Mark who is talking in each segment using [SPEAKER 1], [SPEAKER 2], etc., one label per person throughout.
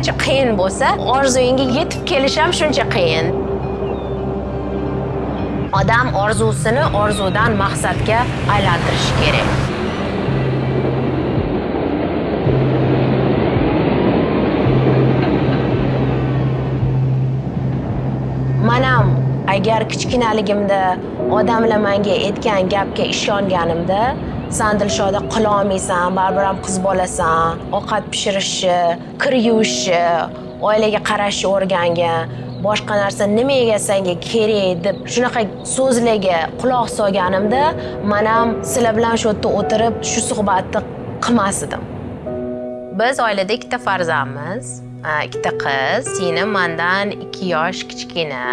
[SPEAKER 1] qancha qiyin bo'lsa orzuyingga yetib kelish ham shuncha qiyin. Odam orzusini orzudan maqsadga aylantirishi kerak. Manam agar kichkinaligimda odamlar menga aytgan gapga ishonganimda san dilshoda qilolmaysan baribir ham qiz bolasan. Ovqat pishirishni kir yuvishni oilaga qarashni o'rgangin boshqa narsa nimaga senga kerak deb shunaqa so'zlarga quloq solganimda man ham sizlar bilan shu yerda o'tirib shu suhbatni qilmas edim. Biz oilada ikkita farzandmiz. Ikkita qiz singlim mandan ikki yosh kichkina.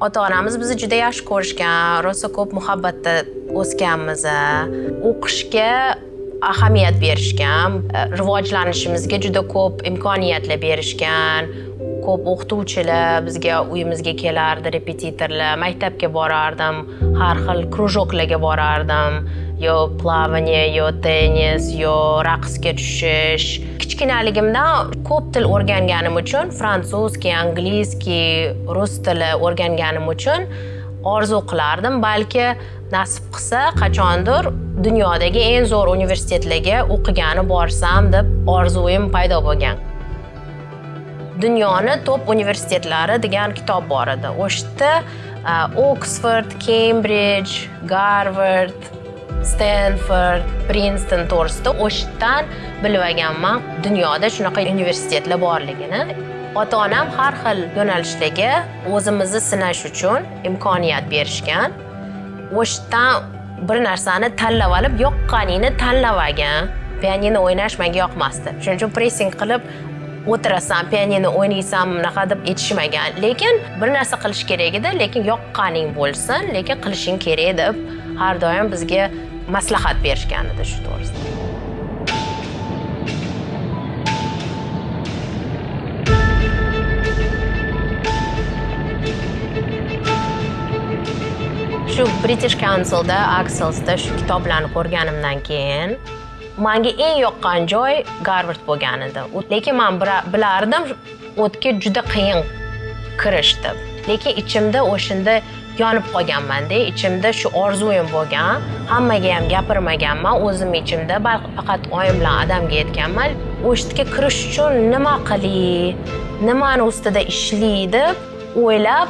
[SPEAKER 1] Ota onamiz bizni juda yaxshi ko'rishgan. Rosa ko'p muhabbatda o'sganmiz o'qishga ahamiyat berishgan e, rivojlanishimizga juda ko'p imkoniyatlar berishgan. Ko'p o'qituvchilar bizga uyimizga kelardi repetitorlar. Maktabga borardim har xil krujoklarga borardim. Yo plavание yo tennis yo raqsga tushish. Kichkinaligimdan ko'p til o'rganganim uchun fransuzki angliyskiy rus tili o'rganganim uchun orzu qilardim. Balki nasib qilsa qachondir dunyodagi eng zo'r universitetlarga o'qigani borsam deb orzuim paydo bo'lgan. Dunyoni top universitetlari degan kitob bor edi. O'sha yerda uh, oksford kembridj garvard stenford prinston to'g'risida o'shdan bilib olganman dunyoda shunaqa universitetlar borligini. Ota onam har xil yo'nalishdagi o'zimizni sinash uchun imkoniyat berishgan. O'shdan bir narsani tanlab olib yoqqaningni tanlab olgin. Pianino o'ynash menga yoqmasdi. Shuning uchun pressing qilib o'tirasan pianino o'ynaysan bunaqa deb aytishmagan. Lekin bir narsa qilish kerak edi lekin yoqqaning bo'lsin lekin qilishing kerak deb har doim bizga maslahat berishgan edi shu to'g'risida. Shu british councilda axelsda shu kitoblarni ko'rganimdan keyin manga eng yoqqan joy garvard bo'lgan edi lekin man bilardim o'tga juda qiyin kirish deb lekin ichimda o'shanda yonib qolganmanda ichimda shu orzuyim bo'lgan hammaga ham gapirmaganman o'zim ichimda faqat oyim bilan adamga aytganman o'sha kirish uchun nima qilay nimani ustida ishlay deb o'ylab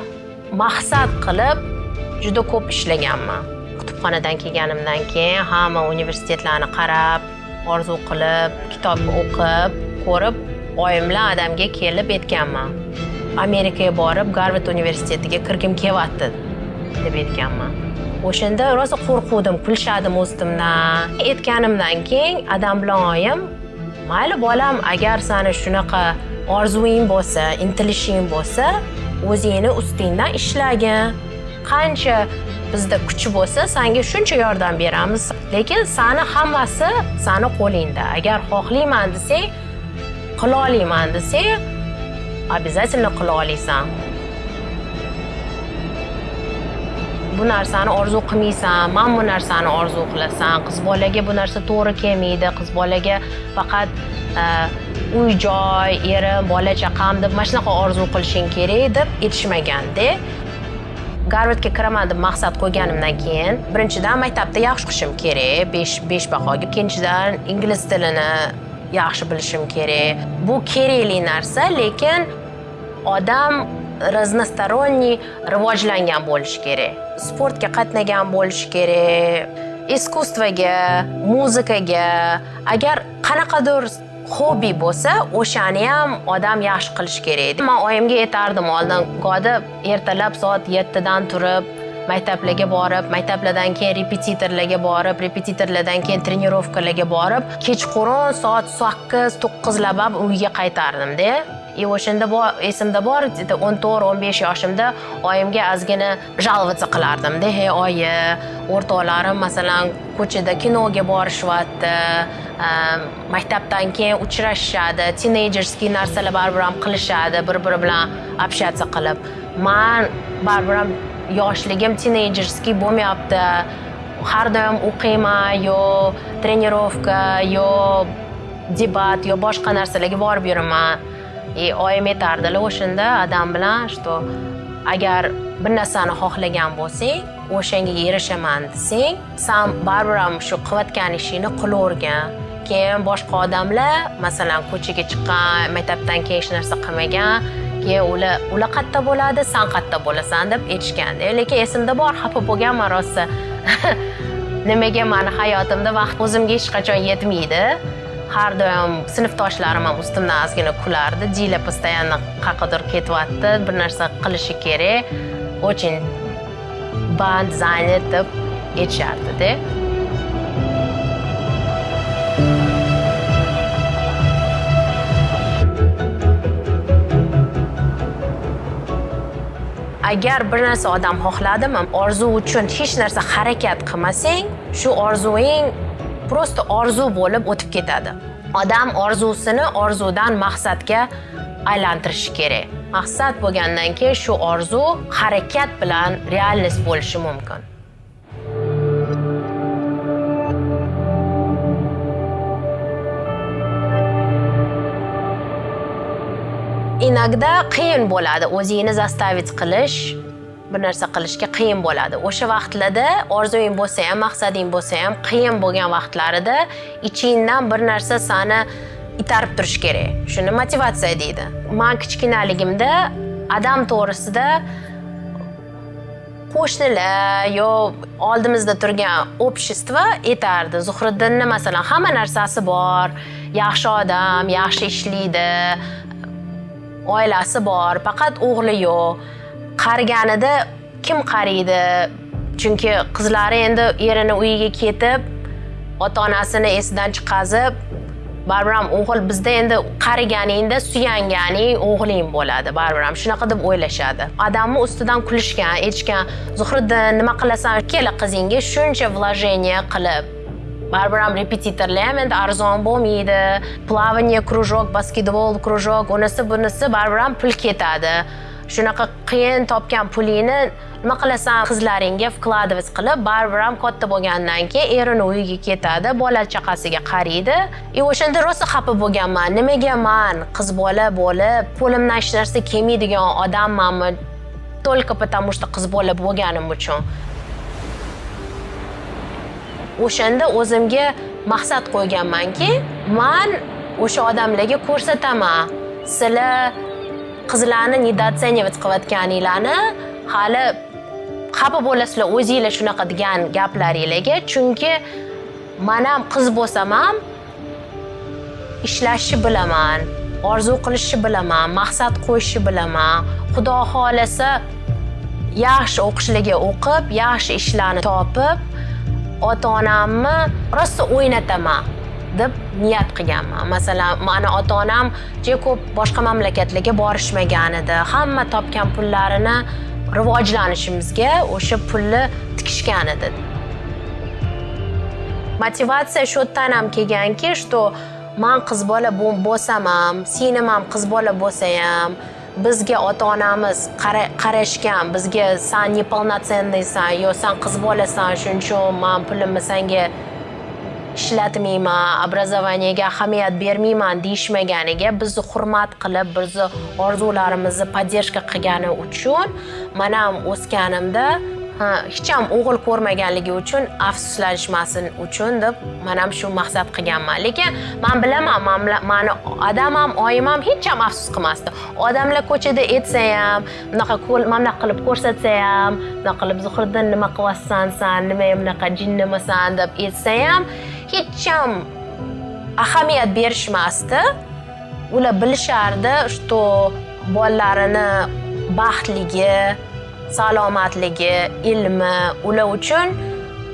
[SPEAKER 1] maqsad qilib juda ko'p ishlaganman. Kutubxonadan kelganimdan keyin hamma universitetlarni qarab orzu qilib kitob o'qib ko'rib oyim bilan adamga kelib aytganman. Amerikaga borib garvard universitetiga kirgim kelyapti. Deb aytganman. O'shanda rosa qo'rquvdim kulishadim o'zimdan. Aytganimdan keyin adam bilan oyim mayli bolam agar sani shunaqa orzuing bo'lsa intilishing bo'lsa o'zingni ustingdan ishlagin. Qancha bizda kuch bo'lsa sanga shuncha yordam beramiz. Lekin sani hammasi sani qo'lingda. Agar xohlayman desang qila olaman desang обязательно qila olasan bu narsani orzu qilmaysan man bu narsani orzu qilasan. Qiz bolaga bu narsa to'g'ri kelmaydi. Qiz bolaga faqat e, uy joy erim bola chaqam deb mana shunaqa orzu qilishing kerak deb aytishmaganda garvardga kiraman deb maqsad qo'yganimdan keyin birinchidan maktabda yaxshi o'qishim kerak. Besh besh bahoga ikkinchidan ingliz tilini yaxshi bilishim kerak. Bu kerakli narsa lekin odam разносторонний rivojlangan bo'lishi kerak sportga qatnagan bo'lishi kerak iskustvoga muzikaga agar qanaqadir hobi bo'lsa o'shani ham odam yaxshi qilish kerak man oyimga aytardim oldin goda ertalab soat yettidan turib maktablarga borib maktablardan keyin repetitorlarga borib repetitorlardan keyin trenirovkalarga borib kechqurun soat sakkiz to'qqizlab uyga qaytardimda и o'shanda esimda bor o'n to'rt o'n besh yoshimda oyimga ozgina жаловаться qilardimda hey oyi o'rtoqlarim masalan ko'chada kinoga borishyapti maktabdan keyin uchrashishadi tinejerskiy narsalar baribir ham qilishadi bir biri bilan общаться qilib man baribir ham yoshligim tinejerskiy bo'lmayapti har doim o'qiyman yo trenirovka yo debat yo boshqa narsalarga borib yuraman E, и oyim aytardilar o'shanda adam bilan что agar bir narsani xohlagan bo'lsang o'shanga erishaman desang san baribir ham shu qilayotgan ishingni qilavergin keyin boshqa odamlar masalan ko'chaga chiqqan maktabdan keyin hech narsa qilmagan keyin ular ular qayerda bo'ladi san qayerda bo'lasan deb aytishgan lekin esimda bor xafa bo'lganman rosa nimaga mani hayotimda vaqt o'zimga hech qachon yetmaydi? Har doim sinfdoshlarim ham ustimdan ozgina kulardi. Dila постоянно qayergadir ketyapti. Bir narsa qilishi kerak. Очень band занят deb aytishardida agar bir narsa odam xohladimi orzu uchun hech narsa harakat qilmasang shu orzuing просто orzu bo'lib o'tib ketadi. Odam orzusini orzudan maqsadga aylantirishi kerak. Maqsad bo'lgandan keyin shu orzu harakat bilan realность bo'lishi mumkin. Иногда qiyin bo'ladi. O'zingni zastavить qilish bir narsa qilishga qiyin bo'ladi. O'sha vaqtlarda orzuing bo'lsa ham maqsading bo'lsa ham qiyin bo'lgan vaqtlarida ichingdan bir narsa sani itarib turishi kerak. Shuni motivatsiya deydi. Man kichkinaligimda adam to'g'risida qo'shnilar yo oldimizda turgan общество aytardi zuhriddinni masalan hamma narsasi bor. Yaxshi odam yaxshi ishlaydi. Oilasi bor faqat o'g'li yo'q. Qariganida kim qariydi chunki qizlari endi erini uyiga ketib ota onasini esidan chiqazib baribir ham o'g'il bizda endi qariganingda suyanganing o'g'ling bo'ladi baribir ham shunaqa deb o'ylashadi. Odamni ustidan kulishgan aytishgan zuhriddin nima qilasan? Ikkala qizingga shuncha вложение qilib baribir ham repetitorlar ham endi arzon bo'lmaydi. Plavание кружок basketbol кружок unisi bunisi baribir ham pul ketadi. Shunaqa qiyin topgan pulingni nima qilasan qizlaringga вкладывать qilib baribir ham katta bo'lgandan keyin erini uyiga ketadi bola chaqasiga qaraydi и e, o'shanda rosa xafa bo'lganman. Nimaga man qiz bola bo'lib qo'limdan hech narsa kelmaydigan odammanmi? Только потому что qiz bola bo'lganim uchun. O'shanda o'zimga maqsad qo'yganmanki man o'sha odamlarga ko'rsataman. Sizlar qizlarni недооценивать qilayotganinglarni hali xafa bo'lasizlar o'zinglar shunaqa degan gaplaringlarga. Chunki man ham qiz bo'lsam ham ishlashni bilaman orzu qilishni bilaman maqsad qo'yishni bilaman. Xudo xohlasa yaxshi o'qishlarga o'qib yaxshi ishlarni topib ota onamni rosa o'ynataman. Deb niyat qilganman. Masalan mani ota onam juda ko'p boshqa mamlakatlarga borishmagan edi. Hamma topgan pullarini rivojlanishimizga o'sha pulni tikishgan edi. Motivatsiya shu yerdan ham kelganki что man qiz bola bo'lsam ham singlim ham qiz bola bo'lsa ham bizga ota onamiz qarashgan bizga san неполноценныйsan yo san qiz bolasan shuning uchun man pulimni sanga ishlatmayman образованиеga ahamiyat bermayman deyishmaganiga bizni hurmat qilib bizni orzularimizni поддержка qilgani uchun man ham o'sganimda hech ham o'g'il ko'rmaganligi uchun afsuslanishmasin uchun deb man ham shu maqsad qilganman. Lekin man bilaman mani adam ham oyim ham hech ham afsus qilmasdi. Odamlar ko'chada aytsa ham bunaqa mana qilib ko'rsatsa ham bunaqa qilib zuhriddin nima qilyapsan san nima bunaqa jinnimisan deb aytsa ham hech ham ahamiyat berishmasdi. Ular bilishardi что bolalarini baxtligi salomatligi ilmi ular uchun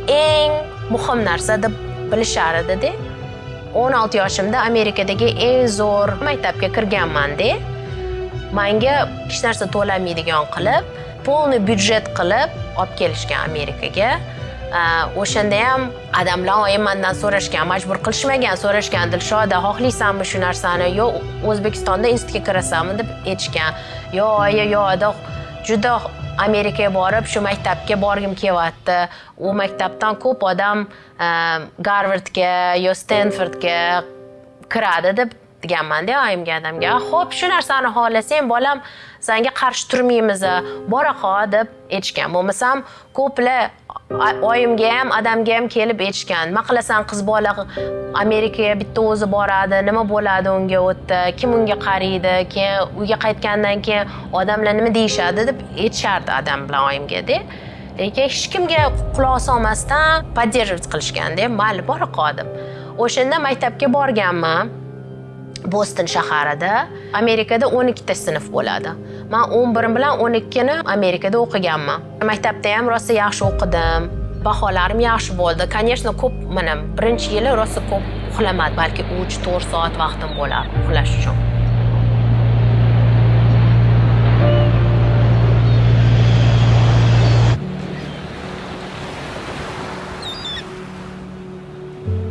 [SPEAKER 1] eng muhim narsa deb bilishar edida o'n olti yoshimda amerikadagi eng zo'r maktabga kirganmanda manga hech narsa to'lamaydigan qilib полный byudjet qilib olib kelishgan amerikaga. Э, o'shanda ham odamlar oyim so'rashgan majbur qilishmagan so'rashgan dilshoda xohlaysanmi shu narsani? Yo o'zbekistonda institutga kirasanmi deb aytishgan. Yo oyi yo juda amerikaga borib shu maktabga borgim kelyapti. U maktabdan ko'p odam e, garvardga yo stenfordga kiradi deb deganmanda oyimga adamga. Ho'p shu narsani xohlasang bolam sanga qarshi turmaymiz bora qol deb aytishgan. Bo'lmasam ko'plar oyimga ham adamga ham kelib aytishgan nima qilasan qiz bola amerikaga bitta o'zi boradi nima bo'ladi unga u yerda kim unga qaraydi keyin uyga qaytgandan keyin odamlar nima deyishadi deb aytishardi adam bilan oyimgada lekin hech kimga quloq solmasdan поддерживать qilishganda mayli bora qol deb o'shanda maktabga borganman. Boston shaharida amerikada 12 ta sinf bo'ladi. Man o'n bir bilan 12 ni amerikada o'qiganman. Maktabda ham rosa yaxshi o'qidim. Baholarim yaxshi bo'ldi. Конечно ko'p mana birinchi yili rosa ko'p uxlamadim balki uch to'rt soat vaqtim bo'lar uxlash uchun.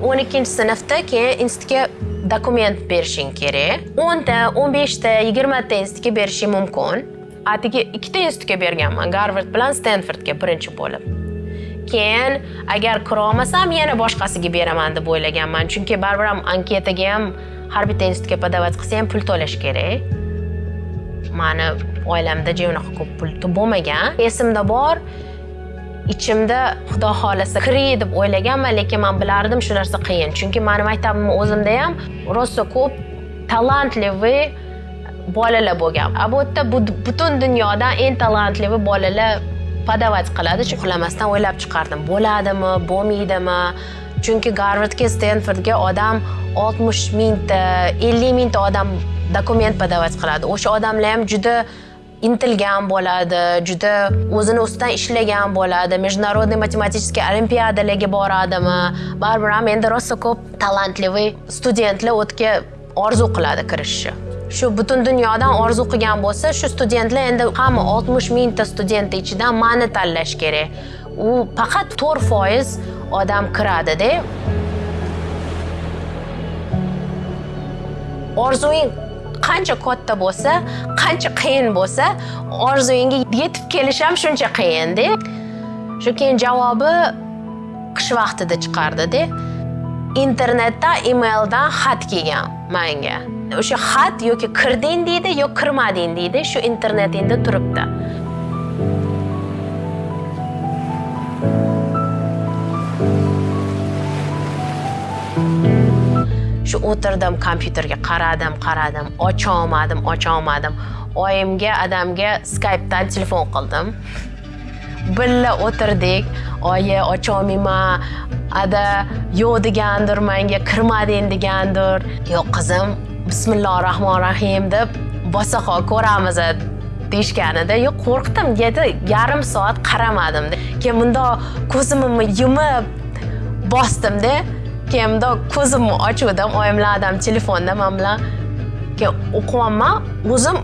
[SPEAKER 1] o'n ikkinchi sinfda keyin institutga dokument berishing kerak. O'nta o'n beshta yigirmata institutga berishing mumkin. Atigi ikkita institutga berganman garvard bilan stenfordga birinchi bo'lib. Keyin agar kirolmasam yana boshqasiga beraman deb o'ylaganman. Chunki baribir ham anketaga ham har bitta institutga подавать qilsa ham pul to'lash kerak. Mani oilamda unaqa ko'p pul bo'lmagan. Esimda bor ichimda xudo xohlasa kiray deb o'ylaganman lekin man bilardim shu narsa qiyin. Chunki mani maktabimni o'zimda ham rosa ko'p talantlivi bolalar bo'lgan. A bu yerda butun dunyodan eng talantlivi bolalar podavat qiladi uxlamasdan o'ylab chiqardim. Bo'ladimi bo'lmaydimi? Chunki garvardga stenfordga odam oltmish mingta ellik mingta odam dokument podavat qiladi. O'sha odamlar ham juda intilgan bo'ladi juda o'zini ustidan ishlagan bo'ladi. Международный математический olimpiadalarga boradimi? Baribir ham endi rosa ko'p talantli studentlar u yerga orzu qiladi kirishni shu butun dunyodan orzu qilgan bo'lsa shu studentlar endi hamma oltmish mingta student ichidan mani tanlash kerak. U faqat to'rt foiz odam kiradida. Orzuing qancha katta bo'lsa qancha qiyin bo'lsa orzuyingga yetib kelish ham shuncha qiyinda shu keyin javobi qish vaqtida chiqardida internetda emaildan xat kelgan manga. O'sha xat yoki kirding deydi yo kirmading deydi shu internetingda turibdi. Shu o'tirdim kompyuterga qaradim qaradim ocholmadim ocholmadim oyimga adamga skypedan telefon qildim. Birga o'tirdik. Oyi ocholmayman ada yo'q degandir manga kirmading degandir. Yo'q qizim bismillohi rohmanir rohim deb bosa ko'ramiz deyishganida yo'q qo'rqdim. Dedi yarim soat qaramadim keyin bundoq ko'zimni yumib bosdimda keyin bundoq ko'zimni ochuvdim oyim bilan telefonda man bilan keyin o'qiyapman o'zim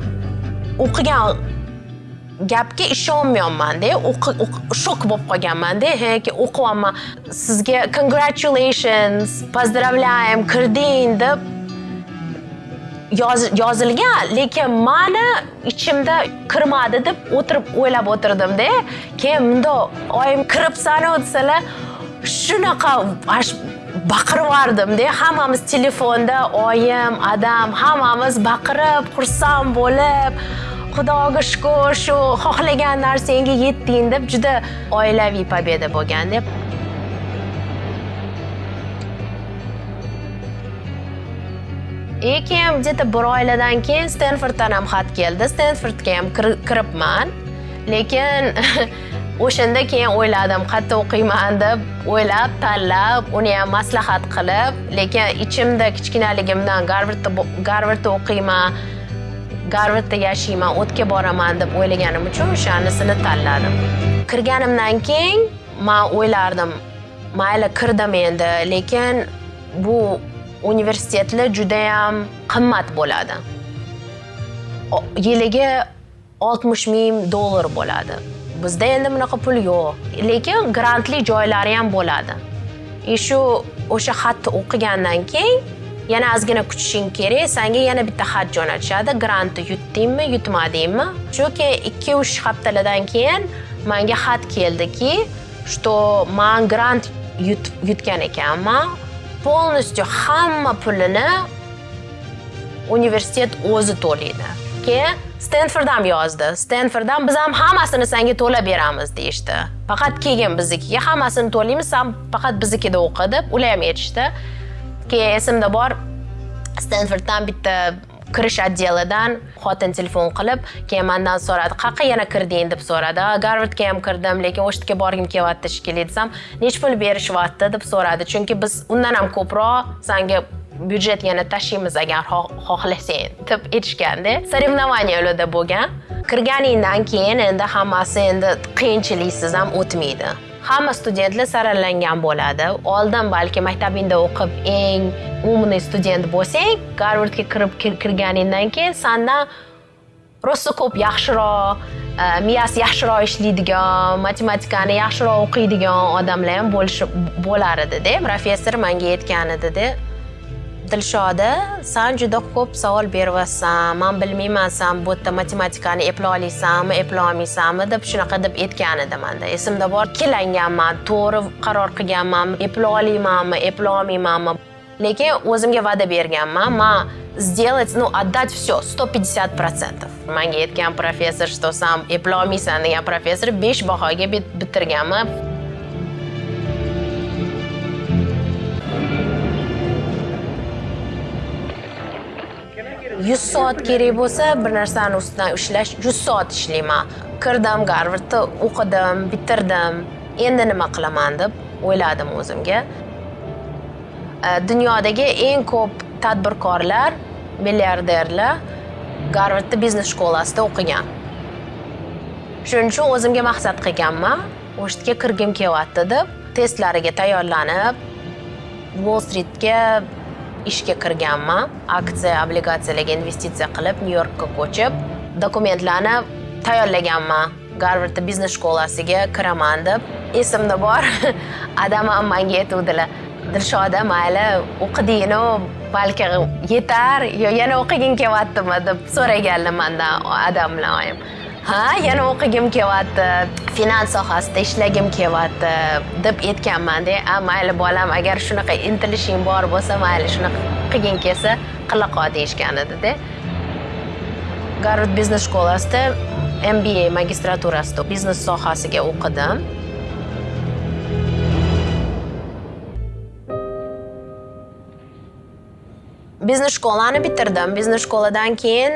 [SPEAKER 1] o'qigan gapga ishonmayapmanda shok bo'lib qolganmanda keyin o'qiyapman sizga congratulations поздравляем kirding deb yozilgan lekin mani ichimda kirmadi deb o'tirib o'ylab o'tirdimda keyin bundoq oyim kiribsanu desalar shunaqa baqiribyubordimda hammamiz telefonda oyim adam hammamiz baqirib xursand bo'lib xudoga shukur shu xohlagan narsangga yetding deb juda oilaviy победа bo'lgan deb. И keyin где то bir oiladan keyin stenforddan ham xat keldi. Stenfordga ham kiribman. Lekin o'shanda keyin o'yladim qayerda o'qiyman deb o'ylab tanlab uni ham maslahat qilib lekin ichimda kichkinaligimdan garvardda garvardda o'qiyman garvardda yashayman o'tga boraman deb o'ylaganim uchun o'shanisini tanladim. Kirganimdan keyin man o'ylardim mayli kirdim endi lekin bu universitetlar judayam qimmat bo'ladi. Yiliga oltmish ming dollar bo'ladi. Bizda endi bunaqa pul yo'q. Lekin grantli joylari ham bo'ladi. И shu o'sha xatni o'qigandan keyin yana ozgina kutishing kerak. Sanga yana bitta xat jo'natishadi grantni yutdingmi yutmadingmi? Shu keyin ikki uch haftalardan keyin manga xat keldiki что man grant yutgan ekanman. Полностью hamma pulini universitet o'zi to'laydi. Keyin stenford ham yozdi. Stenford ham biz ham hammasini senga to'lab beramiz deyishdi. Faqat kelgin biznikiga hammasini to'laymiz san faqat biznikida o'qi deb ular ham aytishdi. Keyin esimda bor stenforddan bitta kirish отделidan xotin telefon qilib keyin mandan so'radi qayerqa yana kirding? deb so'radi. Garvardga ham kirdim lekin o'sha yerga borgim kelyapti shekilli desam nechi pul berishyapti deb so'radi. Chunki biz undan ham ko'proq sanga byudjet yana tashiymiz agar xohlasang deb aytishganda соревнованияларда bo'lgan. Kirganingdan keyin endi hammasi endi qiyinchiliksiz ham o'tmaydi. Hamma studentlar saralangan bo'ladi. Oldin balki maktabingda o'qib eng umniy student bo'lsang garvardga kirib kirganingdan keyin sandan rosa ko'p yaxshiroq e, miyasi yaxshiroq ishlaydigan matematikani yaxshiroq o'qiydigan odamlar ham bo'lishi bo'lar edida professor manga aytgan edida dilshoda san juda ko'p savol beryapsan man bilmayman san bu yerda matematikani eplay olasanmi eplay olmaysanmi deb shunaqa deb aytgan edi manda esimda bor ikkilanganman to'g'ri qaror qilganman eplay olaymanmi eplay olmaymanmi? Lekin o'zimga va'da berganman man сделать ну отдать все сто пятьдесят процентов. Manga aytgan professor что san eplay olmaysan degan professor besh bahoga bitirganman yuz soat kerak bo'lsa bir narsani ustidan ishlash yuz soat ishlayman. Kirdim garvardda o'qidim bitirdim. Endi nima qilaman deb o'yladim o'zimga. Dunyodagi eng ko'p tadbirkorlar milliarderlar garvardda biznes shkolasida o'qigan. Shuning uchun o'zimga maqsad qilganman o'sha yerga kirgim kelyapti deb testlariga tayyorlanib wall streetga ishga kirganman. Aksiya obligatsiyalarga investitsiya qilib nyu yorkka ko'chib dokumentlarni tayyorlaganman. Garvardda biznes shkolasiga kiraman deb. Esimda bor adam ham manga aytuvdilar. Dilshoda mayli o'qidingnu balki yetar yo yana o'qiging kelyaptimi deb so'raganlar mandan adam bilan oyim. Ha yana o'qigim kelyapti. Finans sohasida ishlagim kelyapti deb aytganmanda a mayli bolam agar shunaqa intilishing bor bo'lsa mayli shunaqa qilging kelsa qila qol deyishgan edida garvard biznes shkolasida mba magistraturasida biznes sohasiga o'qidim. Biznes shkolani bitirdim. Biznes shkoladan keyin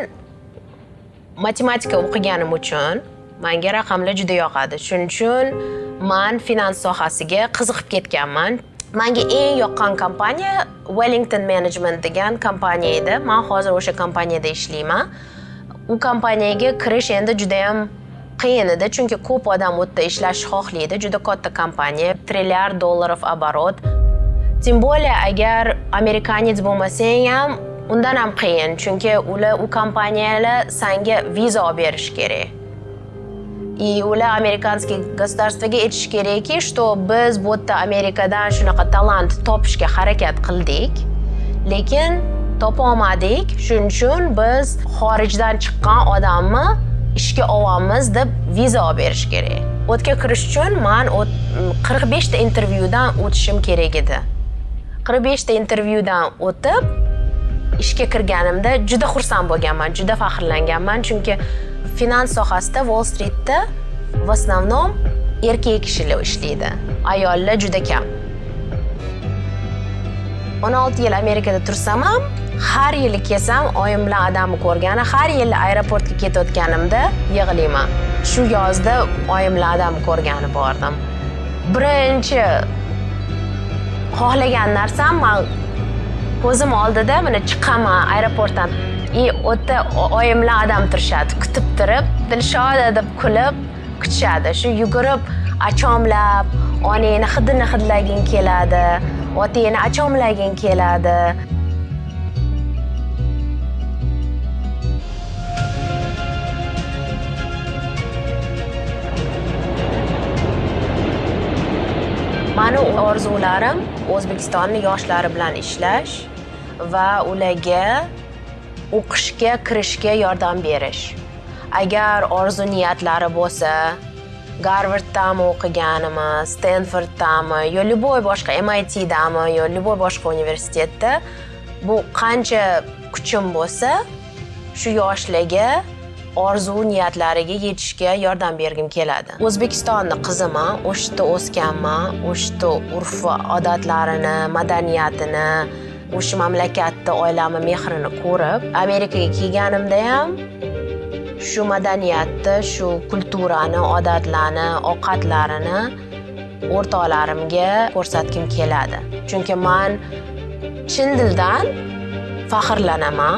[SPEAKER 1] matematika o'qiganim uchun manga raqamlar juda yoqadi. Shuning uchun man finans sohasiga qiziqib ketganman. Manga eng yoqqan kompaniya wellington management degan kompaniya edi. Man hozir o'sha kompaniyada ishlayman. U kompaniyaga kirish endi judayam qiyin edi chunki ko'p odam u yerda ishlashni xohlaydi. Juda katta kompaniya trilliard dollarov оборот тем более agar amerikanец bo'lmasang ham undan ham qiyin chunki ular u kompaniyalar sanga viza olib berishi kerak. И ular amerikanskiy государствоga aytishi kerakki что biz bu yerda amerikadan shunaqa talant topishga harakat qildik. Lekin topolmadik. Shuning uchun biz xorijdan chiqqan odamni ishga olamiz deb viza olib berish kerak. U yerga kirish uchun man qirq beshta intervyudan o'tishim kerak edi. Qirq beshta intervyudan o'tib ishga kirganimda juda xursand bo'lganman juda faxrlanganman. Chunki finans sohasida wall streetda в основном erkak kishilar ishlaydi. Ayollar juda kam. o'n olti yil amerikada tursam ham har yili kelsam oyim bilan adamni ko'rgani har yili aeroportga ketayotganimda yig'layman. Shu yozda oyim bilan adamni ko'rgani bordim. Birinchi xohlagan narsam man ko'zim oldida mana chiqaman aeroportdan. И o'rta oyimlar oyim bilan odam turishadi. Kutib turib dilshoda deb kulib kutishadi. Shu yugurib achomlab onangni hidini hidlaging keladi otangni achomlaging keladi. Mani orzularim o'zbekistonni yoshlari bilan ishlash va ularga o'qishga kirishga yordam berish. Agar orzu niyatlari bo'lsa garvarddami o'qiganimi stenforddami yo любой boshqa mitdami yo любой boshqa universitetda bu qancha kuchim bo'lsa shu yoshlarga orzu niyatlariga yetishga yordam bergim keladi. O'zbekistonni qiziman o'sha yerda o'sganman o'sha yerda urf va odatlarini madaniyatini o'sha mamlakatda oilamni mehrini ko'rib amerikaga kelganimda ham shu madaniyatni shu kulturani odatlarni ovqatlarini o'rtoqlarimga ko'rsatgim keladi. Chunki man chin dildan faxrlanaman.